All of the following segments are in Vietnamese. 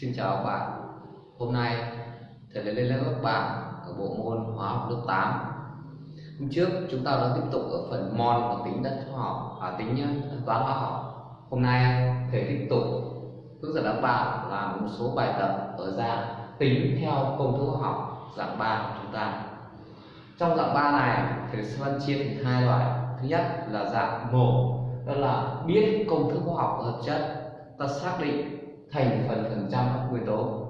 Xin chào các bạn. Hôm nay thầy lại lên lớp các bạn ở bộ môn hóa học lớp 8 Hôm trước chúng ta đã tiếp tục ở phần mol và tính đất hóa học à, tính ờ, toán hóa học. Hôm nay thầy tiếp tục hướng dẫn các bạn làm một số bài tập ở dạng tính theo công thức hóa học dạng 3 của chúng ta. Trong dạng 3 này thầy sẽ phân chia thành hai loại. Thứ nhất là dạng một đó là biết công thức hóa học hợp chất. Ta xác định thành phần phần trăm các nguyên tố.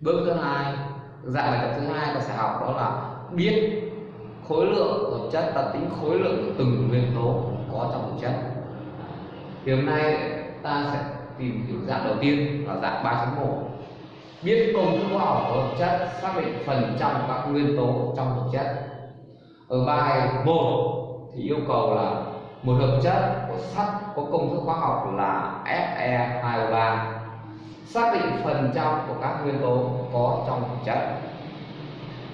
Bước thứ hai, dạng bài tập thứ hai ta sẽ học đó là biết khối lượng hợp chất và tính khối lượng của từng nguyên tố có trong hợp chất. Thì hôm nay ta sẽ tìm hiểu dạng đầu tiên là dạng 3.1 biết công thức hóa học của hợp chất, xác định phần trăm các nguyên tố trong hợp chất. Ở bài 1 thì yêu cầu là một hợp chất của sắt có công thức hóa học là Fe2O3 xác định phần trăm của các nguyên tố có trong chất.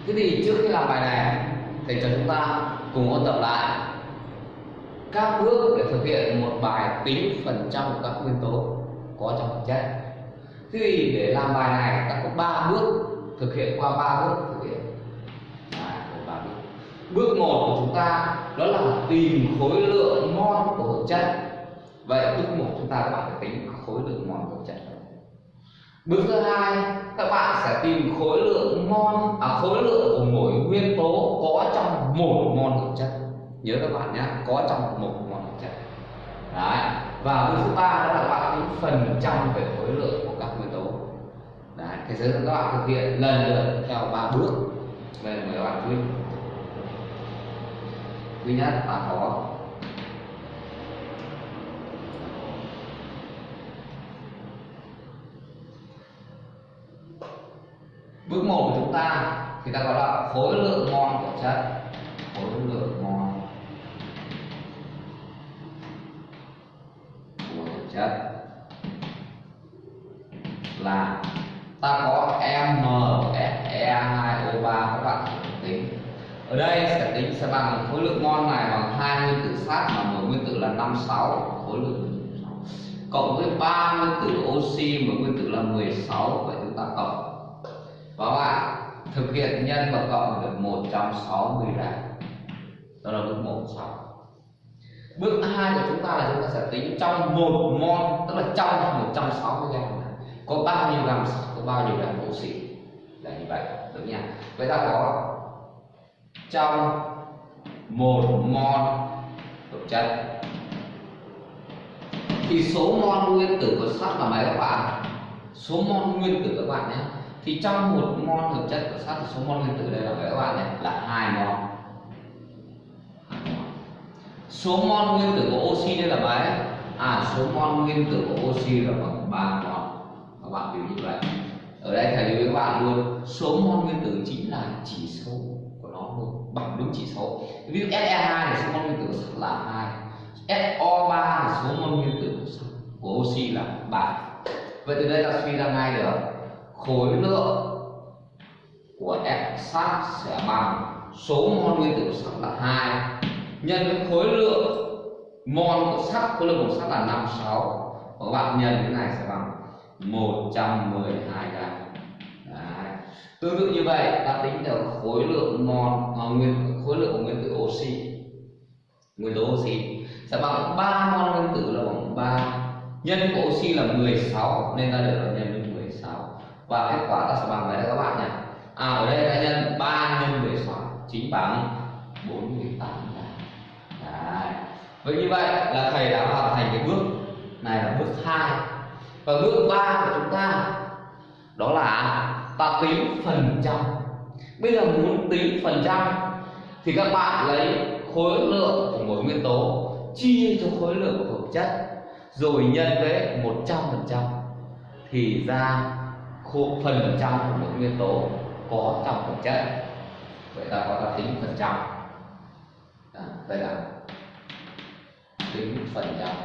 Thế thì trước khi làm bài này thầy cho chúng ta cùng ôn tập lại các bước để thực hiện một bài tính phần trăm của các nguyên tố có trong chất. Thế thì để làm bài này ta có 3 bước thực hiện qua ba bước thực hiện. Đấy, bước. bước một của chúng ta đó là tìm khối lượng mol của hợp chất. Vậy bước một chúng ta các bạn phải tính khối lượng mol của hợp chất bước thứ hai, các bạn sẽ tìm khối lượng mol à khối lượng của mỗi nguyên tố có trong một mol hợp chất. Nhớ các bạn nhé, có trong một mol hợp chất. Đấy, và bước thứ ba đó là các bạn tính phần trăm về khối lượng của các nguyên tố. Đấy, thế giới các bạn thực hiện lần lượt theo ba bước. Đây mời các bạn chú ý thứ nhất là có bước một của chúng ta, thì ta gọi là khối lượng mol của chất. Khối lượng mol của chất là ta có MFE2O3 các bạn tính. Ở đây sẽ tính sẽ bằng khối lượng mol này bằng hai nguyên tử sắt mà mỗi nguyên tử là 56 khối lượng cộng với ba nguyên tử oxy mỗi nguyên tử là 16 vậy chúng ta cộng có bạn, thực hiện nhân và cộng được 160 gram đó là bước 1 xong bước 2 của chúng ta là chúng ta sẽ tính trong một mol, tức là trong 160 gram này có bao nhiêu gram sắt có bao nhiêu gram oxy? Là như vậy được nha. Vậy ta có trong một mol hợp chất. Thì số mol nguyên tử của sắt là mấy các bạn, số mol nguyên tử các bạn nhé thì trong một mol hợp chất của sắt thì số mol nguyên tử đây là các bạn này là hai mol số mol nguyên tử của oxy đây là mấy à số mol nguyên tử của oxy là bằng ba mol các bạn hiểu như vậy. Ở đây thầy lưu với các bạn luôn, số mol nguyên tử chính là chỉ số của nó luôn bằng đúng chỉ số. Ví dụ Se2 thì số mol nguyên tử của sắt là hai. SO3 thì số mol nguyên tử của oxy là 3 vậy từ đây ta suy ra ngay được khối lượng của F sắt sẽ bằng số mol nguyên tử sắt là 2 nhân với khối lượng mol của sắt khối lượng của sắt là 56 và các bạn nhân cái này sẽ bằng 112 gram. Tương tự như vậy ta tính được khối lượng mol à, nguyên khối lượng của nguyên tử oxy. Nguyên tố oxy sẽ bằng 3 mol nguyên tử là bằng 3 nhân của oxy là 16 nên ta được là nhân với và kết quả ta sẽ bằng đấy các bạn nhé. À ở đây ta nhân 3 nhân 16 chính bằng 48 Đấy. Vậy như vậy là thầy đã hoàn thành cái bước này là bước 2 và bước 3 của chúng ta đó là ta tính phần trăm. Bây giờ muốn tính phần trăm thì các bạn lấy khối lượng của mỗi nguyên tố, chia cho khối lượng của hợp chất, rồi nhân với 100% thì ra khu phần trăm của một nguyên tố có trong vật chất. Vậy ta có ta tính phần trăm. À, đây là tính phần trăm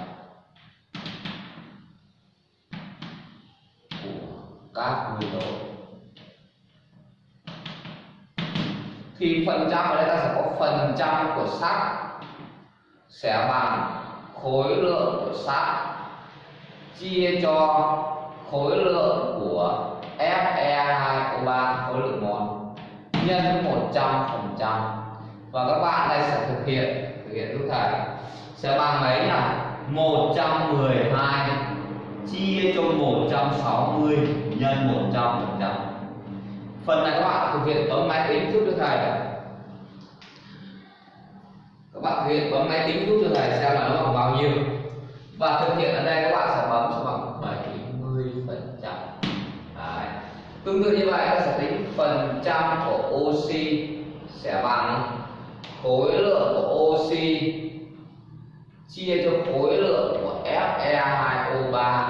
của các nguyên tố. Thì phần trăm ở đây ta sẽ có phần trăm của sắt sẽ bằng khối lượng của sắt chia cho khối lượng của Fe2O3 khối lượng mol nhân 100% và các bạn đây sẽ thực hiện thực hiện giúp thầy sẽ bằng mấy là 112 chia cho 160 nhân 100% phần này các bạn thực hiện bấm máy tính giúp cho thầy các bạn thực hiện bấm máy tính giúp cho thầy xem là nó bằng bao nhiêu. Và thực hiện ở đây các bạn sẽ bấm sẽ bằng 70 phần trăm tương tự như vậy, ta sẽ tính phần trăm của oxy sẽ bằng khối lượng của oxy, chia cho khối lượng của Fe2O3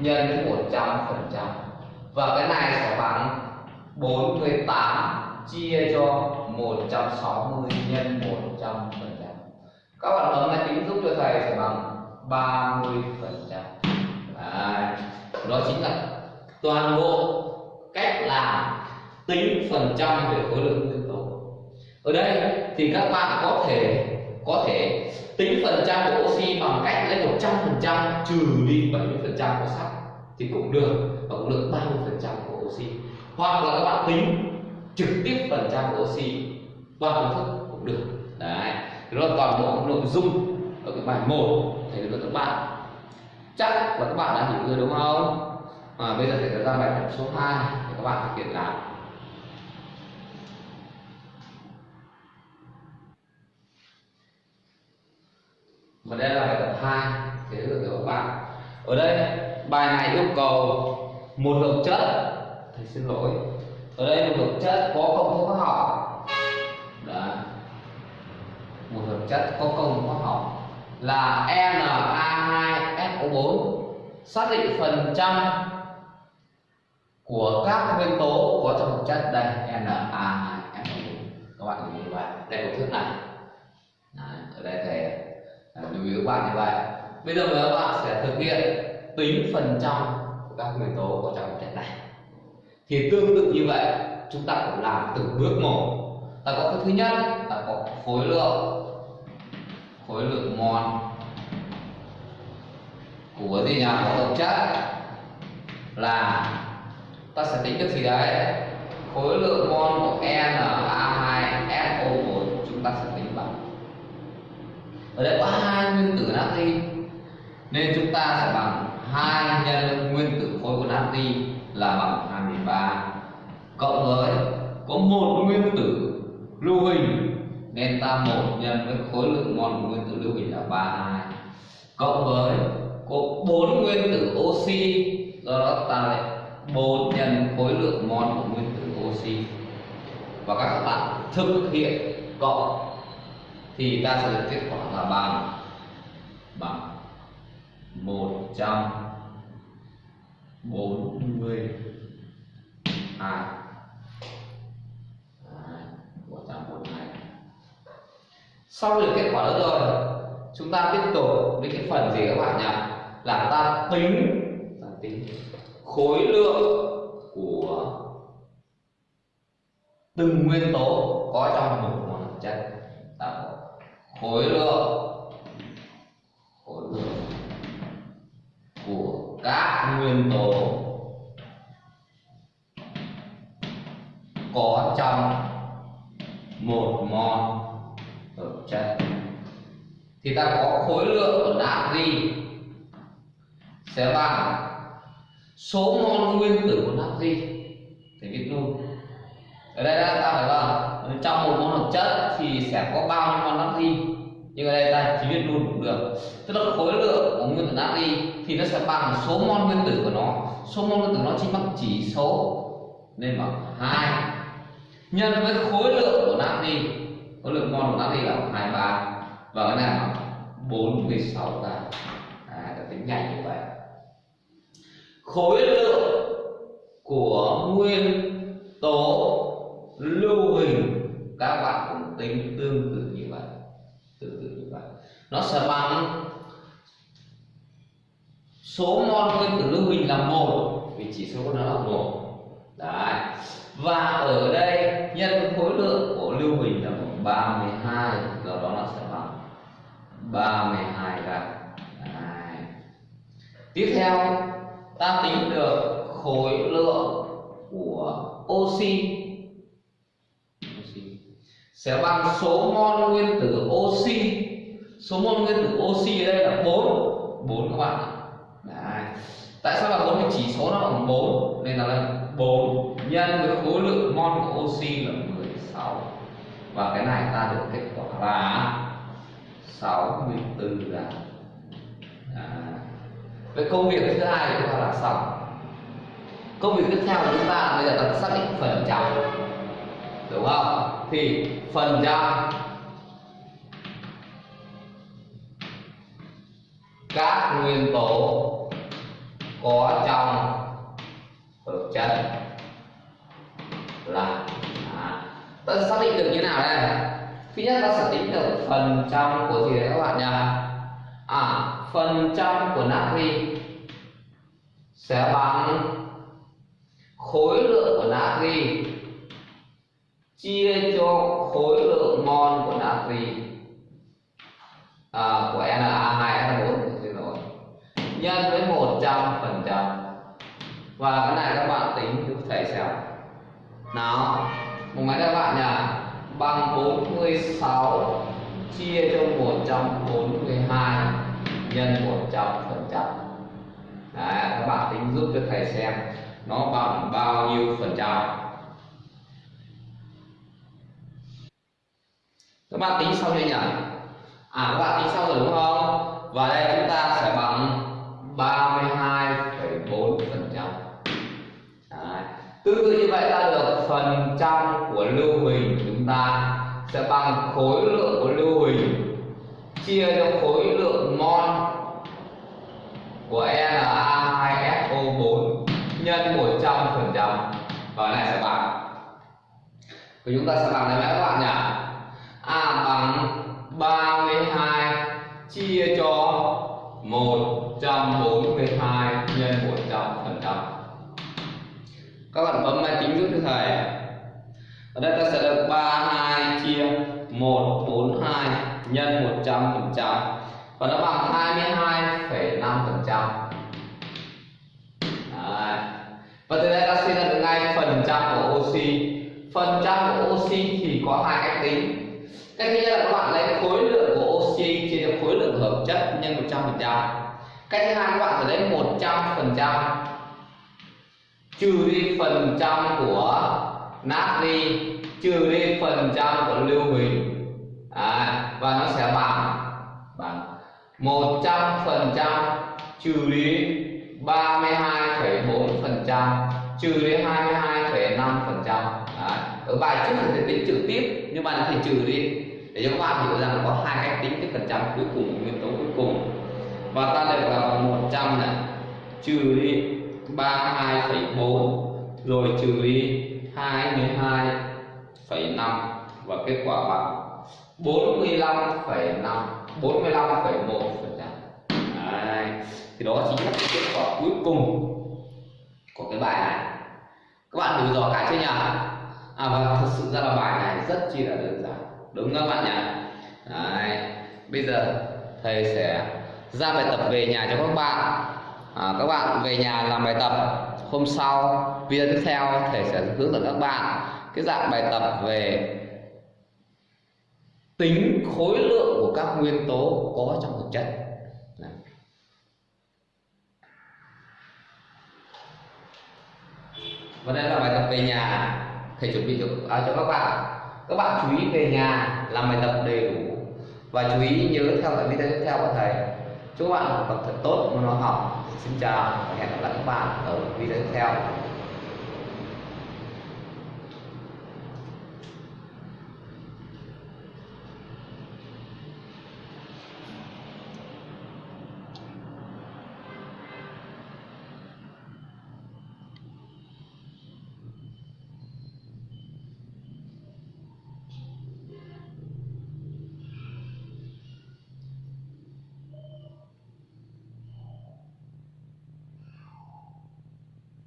nhân với 100 phần trăm. Và cái này sẽ bằng 48 chia cho 160 nhân 100 phần trăm. Các bạn bấm máy tính giúp cho thầy sẽ bằng 30 phần trăm. Đó chính là toàn bộ cách làm tính phần trăm về khối lượng nguyên tố ở đây thì các bạn có thể có thể tính phần trăm của oxy bằng cách lấy 100 phần trăm trừ đi 70 phần trăm của sắt thì cũng được, và cũng được 30 phần trăm của oxy. Hoặc là các bạn tính trực tiếp phần trăm của oxy qua công thức cũng được. Đấy đó là toàn bộ nội dung ở cái bài 1 thầy được các bạn. Chắc là các bạn đã hiểu rồi đúng không? À, bây giờ thầy ra bài tập số 2 để các bạn thực hiện làm và đây là bài tập 2 thế được các bạn. Ở đây bài này yêu cầu một lượng chất thầy xin lỗi. Ở đây một lượng chất có công thức hóa học. Đấy. một hợp chất có công thức hóa học là Na2SO4 xác định phần trăm của các nguyên tố có trong hợp chất đây Na2SO4 các bạn lưu ý như vậy. Đây công thức này. Đấy, ở đây thầy à, lưu ý các bạn như vậy. Bây giờ các bạn sẽ thực hiện tính phần trăm của các nguyên tố có trong hợp chất này. Thì tương tự như vậy chúng ta cũng làm từng bước một. Ta có cái thứ nhất ta có khối lượng khối lượng mol của gì nhỉ? Của hợp chất là ta sẽ tính được gì đấy. Khối lượng mol của Na2SO4 chúng ta sẽ tính bằng. Ở đây có hai nguyên tử natri, nên chúng ta sẽ bằng hai nhân nguyên tử khối của natri là bằng 23 cộng với, có một nguyên tử lưu huỳnh nên ta một nhân với khối lượng mol của nguyên tử lưu huỳnh là 32 cộng với, có bốn nguyên tử oxy, do đó ta lại bốn nhân khối lượng mol của nguyên tử oxy. Và các bạn thực hiện cộng thì ta sẽ được kết quả là bằng bằng 140 2 142 sau được kết quả đó rồi, chúng ta tiếp tục với cái phần gì các bạn nhỉ? Là ta tính ta tính khối lượng của từng nguyên tố có trong một mol chất. Ta khối lượng khối lượng của các nguyên tố có trong một mol hợp chất. Thì ta có khối lượng của natri sẽ bằng số mol nguyên tử của natri thì viết luôn. Ở đây ta phải là trong một mol hợp chất thì sẽ có bao nhiêu mol natri nhưng ở đây ta chỉ viết luôn cũng được. Tức là khối lượng của nguyên tử natri thì nó sẽ bằng số mol nguyên tử của nó. Số mol nguyên tử nó chính bằng chỉ số. Nên bằng hai. Nhân với khối lượng của natri khối lượng mol của natri là 23 và cái này là 46 gram à, ta tính nhanh như vậy khối lượng của nguyên tố lưu huỳnh các bạn cũng tính tương tự như vậy, tương tự như vậy. Nó sẽ bằng số mol nguyên tử lưu huỳnh là một, vì chỉ số của nó là một. Đấy. Và ở đây, nhân khối lượng của lưu huỳnh là 32 do đó nó sẽ bằng 32 gram tiếp theo ta tính được khối lượng của oxy. Sẽ bằng số mol nguyên tử oxy. Số mol nguyên tử oxy ở đây là 4 4 các bạn Đấy. tại sao là 4 vì chỉ số nó bằng 4 nên là 4 nhân với khối lượng mol của oxy là 16 và cái này ta được kết quả là 64 gram Vậy công việc thứ hai chúng ta là xong công việc tiếp theo của chúng ta bây giờ ta xác định phần trăm đúng không? Thì phần trăm các nguyên tố có trong hợp chất là à, ta xác định được như nào đây? Thứ nhất ta xác định được phần trăm của gì đấy các bạn nhá à phần trăm của natri sẽ bằng khối lượng của natri chia cho khối lượng mol của natri à, của Na2H4 xin lỗi. Nhân với 100 phần trăm. Và cái này các bạn tính giúp thầy xem. Nào một máy các bạn nhỉ? Bằng 46 chia cho 142 nhân 100 phần trăm. Các bạn tính giúp cho thầy xem nó bằng bao nhiêu phần trăm. Các bạn tính xong chưa nhỉ? À các bạn tính xong rồi đúng không? Và đây chúng ta sẽ bằng 32,4 phần trăm. Tương tự như vậy ta được phần trăm của lưu huỳnh chúng ta sẽ bằng khối lượng của lưu huỳnh chia cho khối lượng mol của Na2SO4 nhân 100 phần trăm. Và này sẽ bằng thì chúng ta sẽ bằng này các bạn nhỉ? A bằng 32 chia cho 142 nhân 100 phần trăm. Các bạn bấm máy tính giúp thầy. Ở đây ta sẽ được 32 chia 142 nhân 100 phần trăm và nó bằng 22,5 phần trăm. Và từ đây ta suy ra được ngay phần trăm của oxy. Phần trăm của oxy thì có hai cách tính. Cách thứ nhất là các bạn lấy khối lượng của oxy chia cho khối lượng hợp chất nhân 100 phần trăm. Cách thứ hai các bạn phải lấy 100 phần trăm. Trừ đi phần trăm của natri trừ đi phần trăm của lưu huỳnh. À, và nó sẽ bằng bằng 100 phần trăm trừ đi 32,4 phần trăm trừ đi 22,5 phần trăm. Ở bài trước thì sẽ tính trực tiếp nhưng mà thì trừ đi. Để cho các bạn hiểu rằng có hai cách tính cái phần trăm cuối cùng nguyên tố cuối cùng. Và ta được là bằng 100 này. Trừ đi 32,4 rồi trừ đi 22,5 và kết quả bằng 45,5 45,1 phần trăm. Thì đó chính là kết quả cuối cùng của cái bài này. Các bạn thử dò cả chưa nhỉ à và thật sự ra là bài này rất chi là đơn giản. Đúng không các bạn nhỉ? Đấy. bây giờ thầy sẽ ra bài tập về nhà cho các bạn. À, các bạn về nhà làm bài tập. Hôm sau video tiếp theo thầy sẽ hướng dẫn các bạn cái dạng bài tập về tính khối lượng của các nguyên tố có trong thực chất. Đấy. và đây là bài tập về nhà. Thầy chuẩn bị cho, à, cho các bạn. Các bạn chú ý về nhà làm bài tập đầy đủ. Và chú ý nhớ theo dõi video tiếp theo của thầy. Chúc các bạn học tập thật tốt môn hóa học. Xin chào và hẹn gặp lại các bạn ở video tiếp theo.